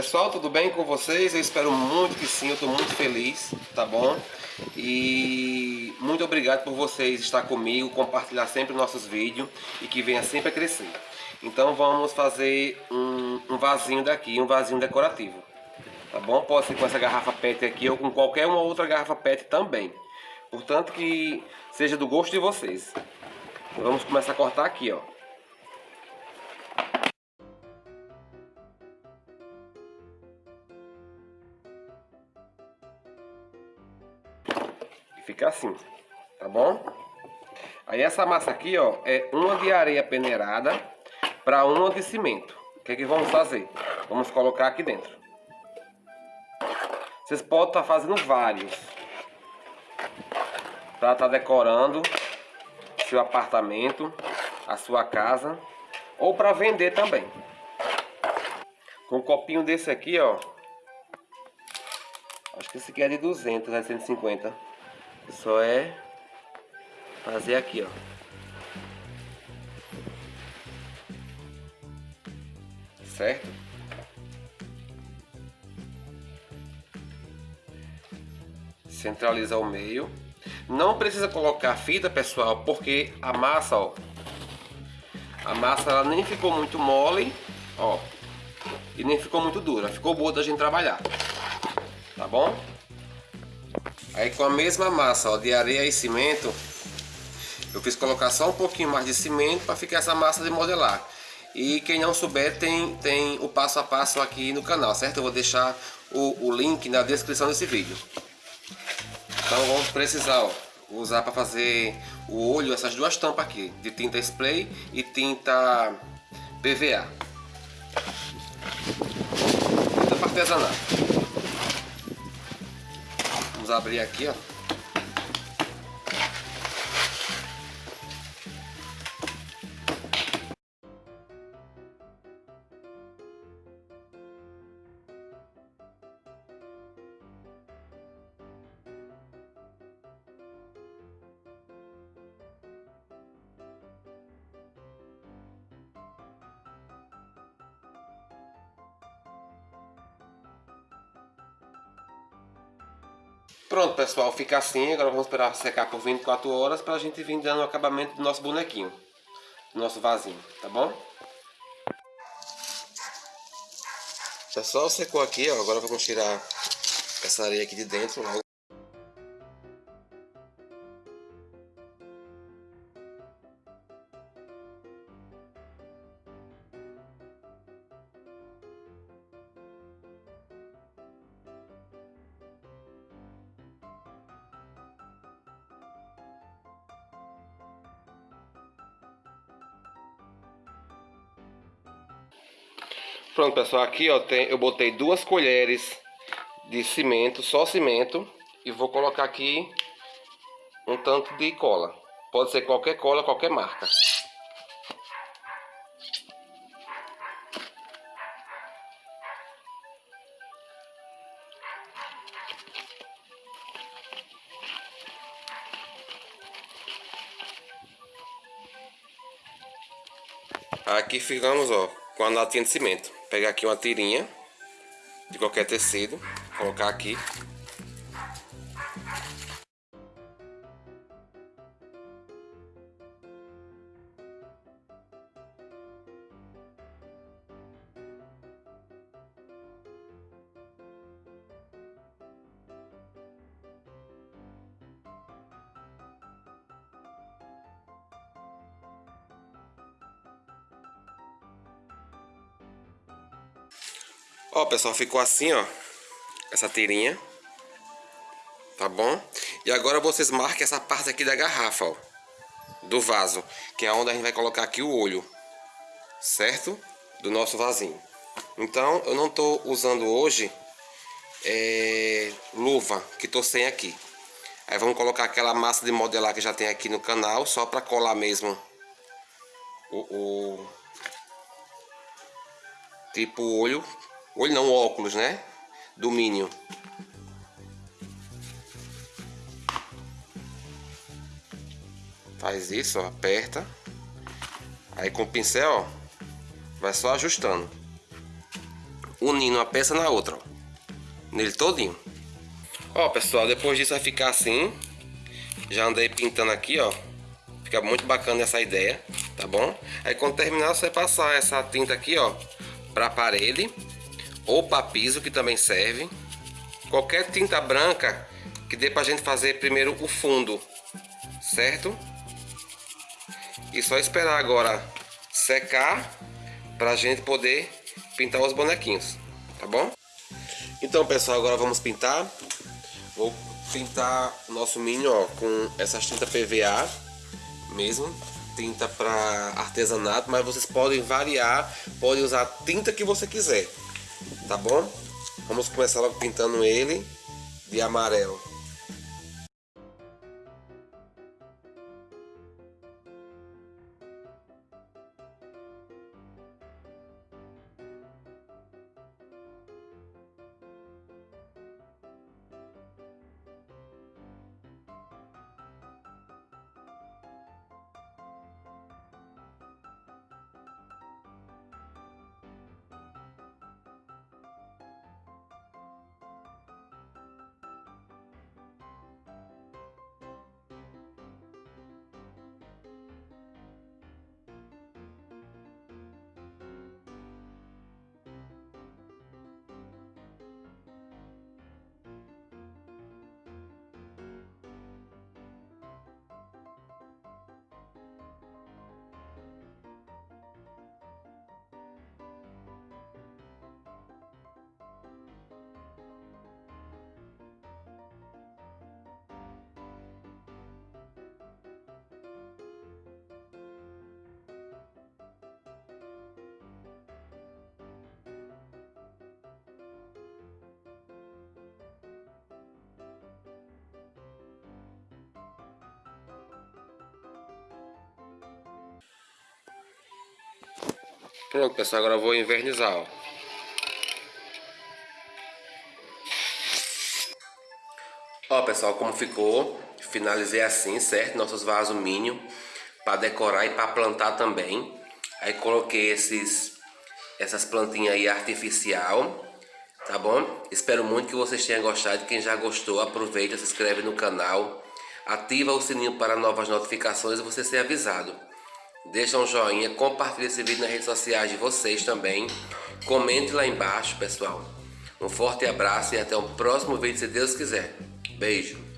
Pessoal, tudo bem com vocês? Eu espero muito que sim, eu estou muito feliz, tá bom? E muito obrigado por vocês estar comigo, compartilhar sempre nossos vídeos e que venha sempre a crescer. Então vamos fazer um, um vasinho daqui, um vasinho decorativo, tá bom? Pode ser com essa garrafa PET aqui ou com qualquer uma outra garrafa PET também. Portanto que seja do gosto de vocês. Vamos começar a cortar aqui, ó. Fica assim, tá bom? Aí essa massa aqui, ó, é uma de areia peneirada para uma de cimento. O que é que vamos fazer? Vamos colocar aqui dentro. Vocês podem estar tá fazendo vários. Para estar tá decorando seu apartamento, a sua casa. Ou para vender também. Com um copinho desse aqui, ó. Acho que esse aqui é de 200, é 150. Só é fazer aqui, ó. Certo? Centralizar o meio. Não precisa colocar fita, pessoal, porque a massa, ó. A massa ela nem ficou muito mole, ó. E nem ficou muito dura. Ficou boa da gente trabalhar. Tá bom? Aí com a mesma massa ó, de areia e cimento, eu fiz colocar só um pouquinho mais de cimento para ficar essa massa de modelar. E quem não souber tem, tem o passo a passo aqui no canal, certo? Eu vou deixar o, o link na descrição desse vídeo. Então vamos precisar ó, usar para fazer o olho essas duas tampas aqui, de tinta spray e tinta PVA. Tinta para. Vamos abrir aqui, ó. Pronto, pessoal, fica assim. Agora vamos esperar secar por 24 horas para a gente vir dando o acabamento do nosso bonequinho, do nosso vasinho, tá bom? Pessoal, secou aqui, ó. Agora vamos tirar essa areia aqui de dentro logo. Pronto, pessoal, aqui ó, tem, eu botei duas colheres de cimento, só cimento, e vou colocar aqui um tanto de cola. Pode ser qualquer cola, qualquer marca. Aqui ficamos, ó, com a latinha de cimento pegar aqui uma tirinha de qualquer tecido, colocar aqui. Ó, pessoal, ficou assim, ó. Essa tirinha. Tá bom? E agora vocês marquem essa parte aqui da garrafa, ó. Do vaso. Que é onde a gente vai colocar aqui o olho. Certo? Do nosso vasinho. Então, eu não tô usando hoje é, luva, que tô sem aqui. Aí vamos colocar aquela massa de modelar que já tem aqui no canal, só para colar mesmo o, o tipo olho Olho não, óculos, né? Do Minion. Faz isso, ó, aperta. Aí com o pincel, ó, vai só ajustando. unindo uma peça na outra, ó. Nele todinho. Ó, pessoal, depois disso vai ficar assim. Já andei pintando aqui, ó. Fica muito bacana essa ideia, tá bom? Aí quando terminar, você vai passar essa tinta aqui, ó, pra parede ou para piso, que também serve. Qualquer tinta branca que dê pra gente fazer primeiro o fundo, certo? E só esperar agora secar pra gente poder pintar os bonequinhos, tá bom? Então, pessoal, agora vamos pintar. Vou pintar o nosso Minion ó, com essas tinta PVA mesmo. Tinta para artesanato, mas vocês podem variar, podem usar a tinta que você quiser, tá bom? Vamos começar logo pintando ele de amarelo. Pronto, pessoal, agora eu vou invernizar, ó. Ó, pessoal, como ficou. Finalizei assim, certo? Nossos vasos mínimo para decorar e para plantar também. Aí coloquei esses essas plantinhas aí artificial, tá bom? Espero muito que vocês tenham gostado. Quem já gostou, aproveita, se inscreve no canal, ativa o sininho para novas notificações e você ser avisado. Deixa um joinha, compartilhe esse vídeo nas redes sociais de vocês também. Comente lá embaixo, pessoal. Um forte abraço e até o próximo vídeo, se Deus quiser. Beijo.